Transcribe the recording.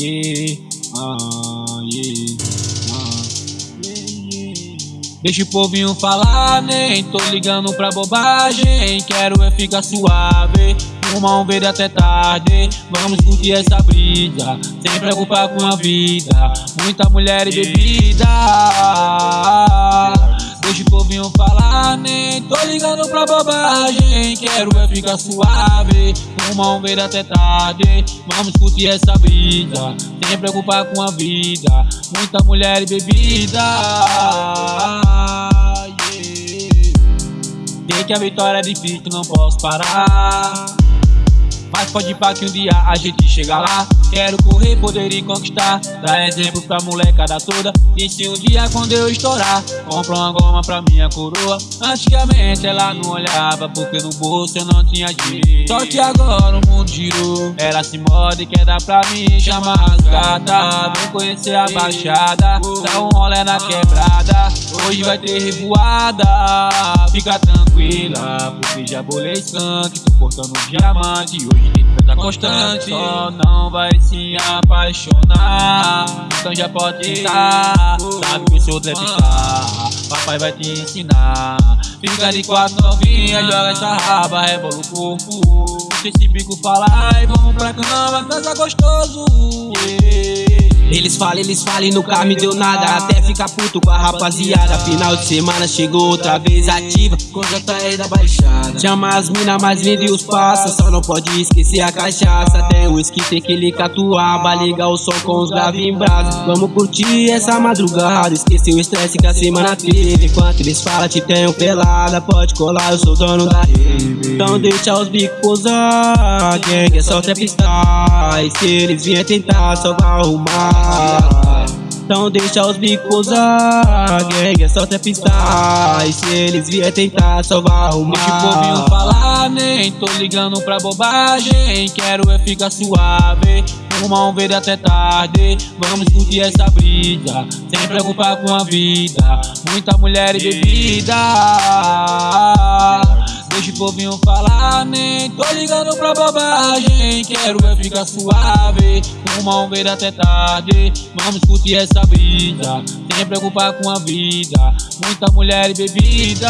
yeah, ah, yeah, ah. Deixa o povinho falar, nem tô ligando pra bobagem. Quero é ficar suave, fumar um verde até tarde. Vamos curtir essa brisa, sem preocupar com a vida. Muita mulher e bebida. Deixa o povinho falar, nem tô ligando pra bobagem Quero é ficar suave, fumar um verde até tarde Vamos curtir essa brisa, sem preocupar com a vida Muita mulher e bebida. Yeah. Sei que a vitória é difícil, não posso parar mas pode pra que um dia a gente chega lá. Quero correr, poder e conquistar. Dar exemplo pra molecada toda. E se um dia quando eu estourar Compra uma goma pra minha coroa. Antigamente ela não olhava Porque no bolso eu não tinha dinheiro. Só que agora o mundo Ela se morde e quer dar pra mim Chama as gatas Vem conhecer a baixada Dá um rolê na quebrada. Hoje vai ter revoada Fica tranquila Porque já bolei skunk Tô cortando diamante. Hoje tá constante Só não vai se apaixonar. Então já pode estar Sabe que o seu deve estar Papai vai te ensinar Fica de quatro novinha Joga essa raba, rebola o corpo Deixa esse bico falar E vamos pra cama, dança gostoso yeah. Eles falam, eles falam e nunca me deu nada. Até ficar puto com a rapaziada. Final de semana chegou outra vez ativa. Coisa tá aí da baixada. Chama as mina mais linda e os passa. Só não pode esquecer a cachaça. O esqui, tem que ligar tua Ligar o som com os graves em brasa Vamos curtir essa madrugada. Esquecer o estresse que a semana teve. Enquanto eles falam te tenho pelada. Pode colar, eu sou dono da rave. Então deixa os bicos pousar Gang. É só trapstar E se eles vierem tentar só vai arrumar então deixa os bicos usar Gang é só pistar E se eles vier tentar só vai arrumar. Deixa o povinho falar, nem tô ligando pra bobagem. Quero é ficar suave Fumar um verde até tarde. Vamos curtir essa brisa Sem preocupar com a vida. Muita mulher e bebida Deixa o povinho falar, nem tô ligando pra bobagem Quero é ficar suave, fumar um verde até tarde Vamos curtir essa brisa, sem preocupar com a vida Muita mulher e bebida